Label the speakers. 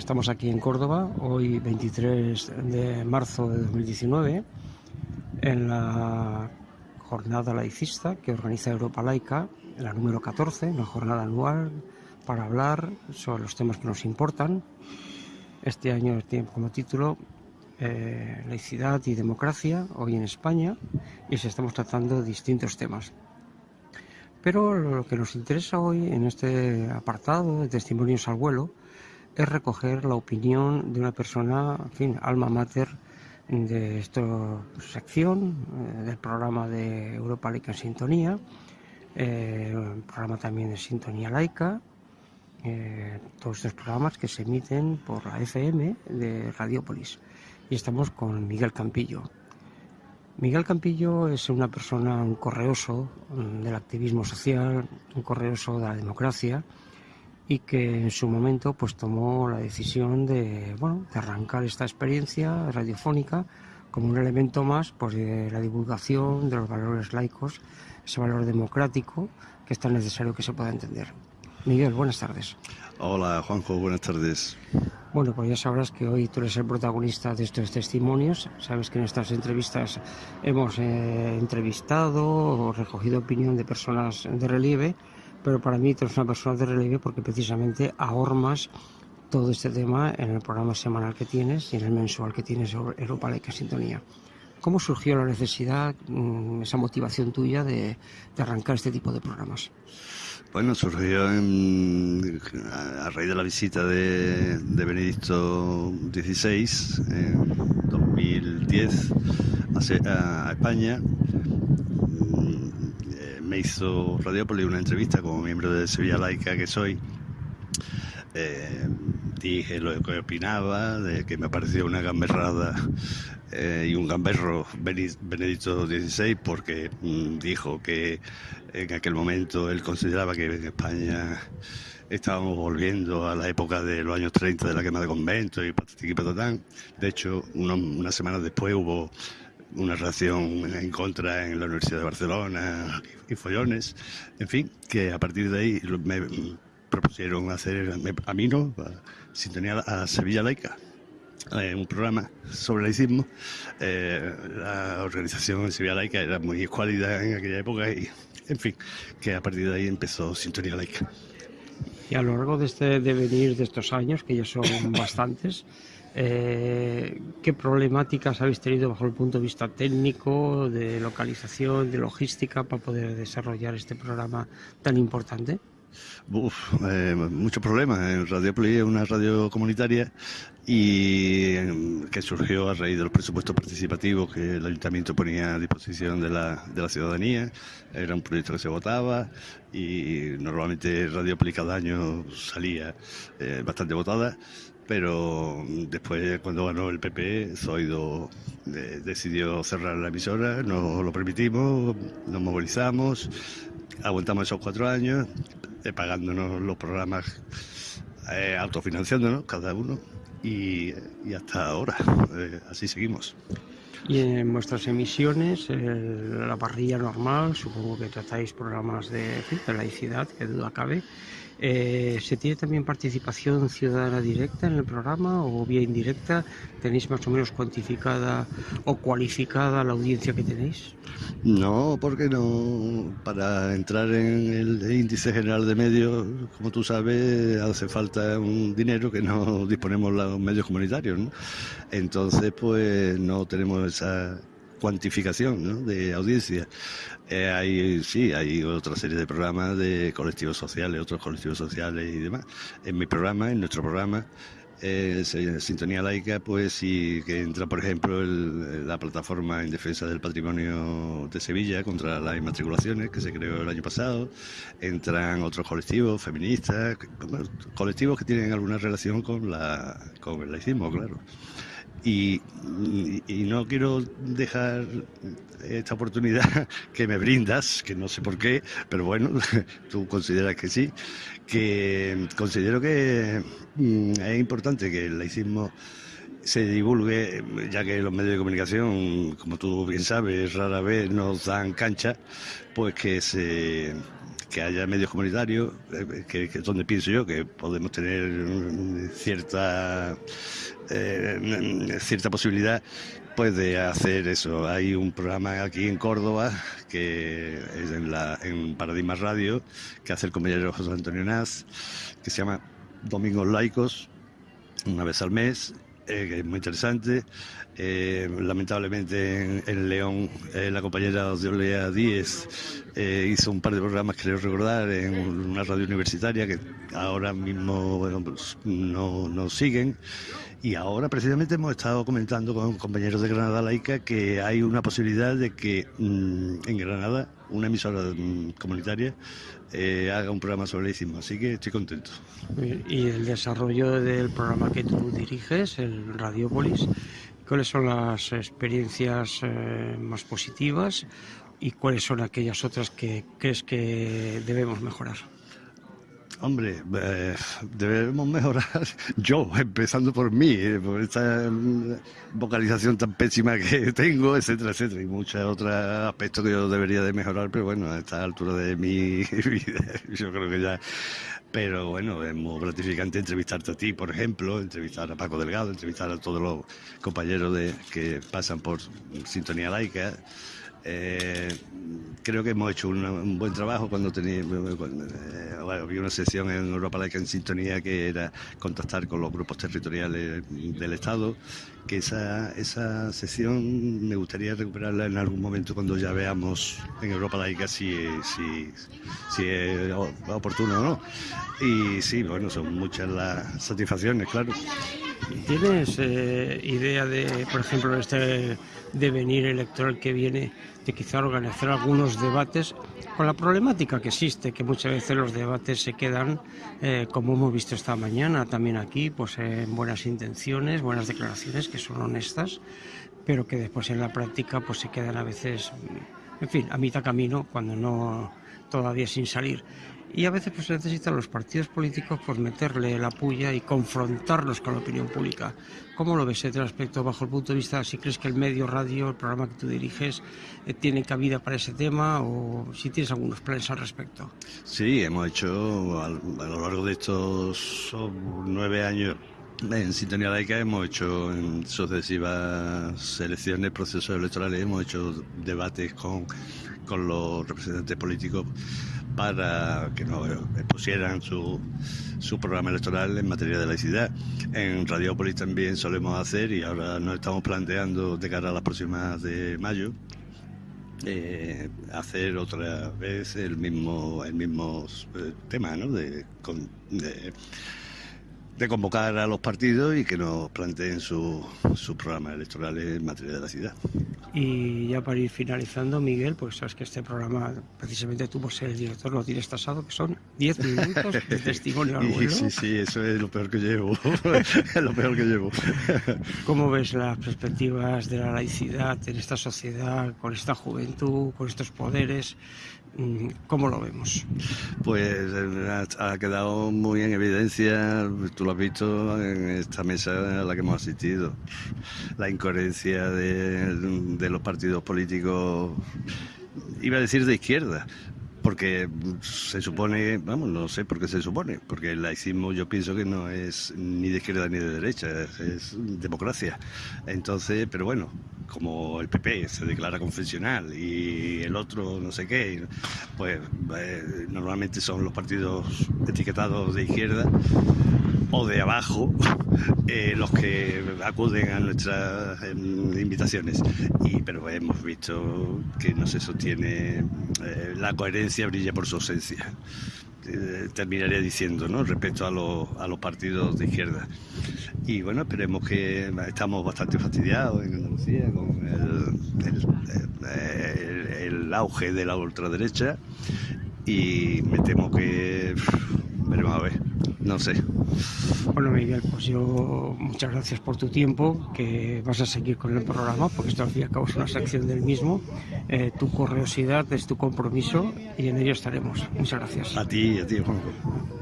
Speaker 1: Estamos aquí en Córdoba, hoy 23 de marzo de 2019, en la jornada laicista que organiza Europa Laica, la número 14, una jornada anual para hablar sobre los temas que nos importan. Este año tiene como título eh, Laicidad y Democracia, hoy en España, y se estamos tratando distintos temas. Pero lo que nos interesa hoy en este apartado de testimonios al vuelo es recoger la opinión de una persona, fin, alma mater de esta sección, eh, del programa de Europa Laica en Sintonía, eh, un programa también de Sintonía Laica, eh, todos estos programas que se emiten por la FM de Radiopolis. Y estamos con Miguel Campillo. Miguel Campillo es una persona, un correoso mm, del activismo social, un correoso de la democracia y que en su momento pues tomó la decisión de, bueno, de arrancar esta experiencia radiofónica como un elemento más pues, de la divulgación de los valores laicos, ese valor democrático que es tan necesario que se pueda entender. Miguel, buenas tardes.
Speaker 2: Hola Juanjo, buenas tardes.
Speaker 1: Bueno, pues ya sabrás que hoy tú eres el protagonista de estos testimonios. Sabes que en estas entrevistas hemos eh, entrevistado o recogido opinión de personas de relieve, pero para mí tú eres una persona de relieve porque precisamente ahormas todo este tema en el programa semanal que tienes y en el mensual que tienes sobre Europa Laica Sintonía. ¿Cómo surgió la necesidad, mm, esa motivación tuya de, de arrancar este tipo de programas?
Speaker 2: Bueno, surgió a raíz de la visita de, Benedicto XVI en 2010 a, España. Me hizo Radiópolis una entrevista como miembro de Sevilla Laica que soy. Eh, dije lo que opinaba, de que me parecía una gamberrada eh, y un gamberro Benedicto XVI porque mm, dijo que en aquel momento él consideraba que en España estábamos volviendo a la época de los años 30 de la quema de conventos y y patatán. De hecho, unas semanas después hubo una reacción en contra en la Universidad de Barcelona y follones. En fin, que a partir de ahí me propusieron hacer, a mí no, sintonía a Sevilla Laica. Eh, un programa sobre laicismo. Eh, la organización Sevilla Laica era muy escuálida en aquella época y, en fin, que a partir de ahí empezó Sintonía Laica.
Speaker 1: Y a lo largo de este devenir de estos años, que ya son bastantes, eh, ¿qué problemáticas habéis tenido bajo el punto de vista técnico, de localización, de logística para poder desarrollar este programa tan importante?
Speaker 2: Uf, eh, muchos problemas. En Radio Play es una radio comunitaria y em, que surgió a raíz de los presupuestos participativos que el ayuntamiento ponía a disposición de la, de la ciudadanía. Era un proyecto que se votaba y normalmente Radio Play cada año salía eh, bastante votada pero después cuando ganó el PP, Zoido eh, decidió cerrar la emisora, no lo permitimos, nos movilizamos, aguantamos esos cuatro años, eh, pagándonos los programas, autofinanciándonos cada uno y, hasta ahora, eh, así seguimos.
Speaker 1: Y en vuestras emisiones, la parrilla normal, supongo que tratáis programas de, de laicidad, que duda cabe, eh, ¿Se tiene también participación ciudadana directa en el programa o vía indirecta? ¿Tenéis más o menos cuantificada o cualificada la audiencia que tenéis?
Speaker 2: No, porque no. Para entrar en el índice general de medios, como tú sabes, hace falta un dinero que no disponemos los medios comunitarios. Entonces, pues no tenemos esa cuantificación de audiencia. Eh, hay, sí, hay otra serie de programas de colectivos sociales, otros colectivos sociales y demás. En mi programa, en nuestro programa, eh, Sintonía Laica, pues sí que entra, por ejemplo, la plataforma en defensa del patrimonio de Sevilla contra las inmatriculaciones que se creó el año pasado. Entran otros colectivos feministas, colectivos que tienen alguna relación con, la, con el laicismo, claro. Y, no quiero dejar esta oportunidad que me brindas, que no sé por qué, pero bueno, tú consideras que sí, que considero que mm, es importante que el laicismo se divulgue, ya que los medios de comunicación, como tú bien sabes, rara vez nos dan cancha, pues que se que haya medios comunitarios, eh, que, es donde pienso yo que podemos tener cierta eh, cierta posibilidad pues de hacer eso. Hay un programa aquí en Córdoba que es en, la, Paradigma Radio que hace el compañero José Antonio Naz que se llama Domingos Laicos una vez al mes eh, que es muy interesante. Eh, lamentablemente en, León eh, la compañera Olea Díez hizo un par de programas, creo recordar, en una radio universitaria que ahora mismo pues, no, no siguen. Y ahora precisamente hemos estado comentando con compañeros de Granada Laica que hay una posibilidad de que mm, en Granada una emisora mm, comunitaria eh, haga un programa sobre el así que estoy contento.
Speaker 1: Y el desarrollo del programa que tú diriges, el Radiopolis, ¿cuáles son las experiencias eh, más positivas y cuáles son aquellas otras que crees que debemos mejorar?
Speaker 2: Hombre, eh, debemos mejorar yo, empezando por mí, eh, por esta mm, vocalización tan pésima que tengo, etcétera, etcétera, y muchos otros aspectos que yo debería de mejorar, pero bueno, a esta altura de mi vida, yo creo que ya... Pero bueno, es muy gratificante entrevistarte a ti, por ejemplo, entrevistar a Paco Delgado, entrevistar a todos los compañeros de, que pasan por Sintonía Laica. Eh, creo que hemos hecho un buen trabajo cuando teníamos eh, había una sesión en Europa Laica en sintonía que era contactar con los grupos territoriales del Estado, que esa, esa sesión me gustaría recuperarla en algún momento cuando ya veamos en Europa Laica si, si, si es oportuno o no. Y sí, bueno, son muchas las satisfacciones, claro.
Speaker 1: ¿Tienes eh, idea de, por ejemplo, este devenir electoral que viene, de quizá organizar algunos debates con la problemática que existe, que muchas veces los debates se quedan, eh, como hemos visto esta mañana también aquí, pues en buenas intenciones, buenas declaraciones que son honestas, pero que después en la práctica pues se quedan a veces, en fin, a mitad camino, cuando no todavía sin salir y a veces pues necesitan los partidos políticos pues meterle la puya y confrontarlos con la opinión pública. ¿Cómo lo ves este aspecto bajo el punto de vista, si crees que el medio radio, el programa que tú diriges, eh, tiene cabida para ese tema o si tienes algunos planes al respecto?
Speaker 2: Sí, hemos hecho a, lo largo de estos nueve años en Sintonía Laica hemos hecho en sucesivas elecciones, procesos electorales, hemos hecho debates con, con los representantes políticos para que nos expusieran su, su programa electoral en materia de laicidad. En Radiópolis también solemos hacer y ahora nos estamos planteando de cara a las próximas de mayo eh, hacer otra vez el mismo el eh, tema de de convocar a los partidos y que nos planteen sus su programas electorales en materia de la ciudad.
Speaker 1: Y ya para ir finalizando, Miguel, pues sabes que este programa, precisamente tú por ser el director, lo tienes tasado, que son 10 minutos de testimonio al vuelo.
Speaker 2: Sí, sí, eso es lo peor que llevo, lo peor que llevo.
Speaker 1: ¿Cómo ves las perspectivas de la laicidad en esta sociedad, con esta juventud, con estos poderes? Mm, ¿Cómo lo vemos?
Speaker 2: Pues eh, ha quedado muy en evidencia, tú lo has visto en esta mesa a la que hemos asistido, la incoherencia de, de los partidos políticos, iba a decir de izquierda, porque se supone, vamos, no sé por qué se supone, porque el laicismo yo pienso que no es ni de izquierda ni de derecha, es, democracia. Entonces, pero bueno, como el PP se declara confesional y el otro no sé qué, pues eh, normalmente son los partidos etiquetados de izquierda o de abajo eh, los que acuden a nuestras em, invitaciones. Y, pero hemos visto que no se sostiene, eh, la coherencia brilla por su ausencia. Eh, terminaría diciendo, ¿no? Respecto a los, a los partidos de izquierda. Y bueno, esperemos que estamos bastante fastidiados en Andalucía con el auge de la ultraderecha y me temo que veremos a ver, no sé.
Speaker 1: Bueno, Miguel, pues yo muchas gracias por tu tiempo, que vas a seguir con el programa, porque esto al fin y al cabo es una sección del mismo. Eh, tu curiosidad es tu compromiso y en ello estaremos. Muchas gracias.
Speaker 2: A ti a ti, Juanjo.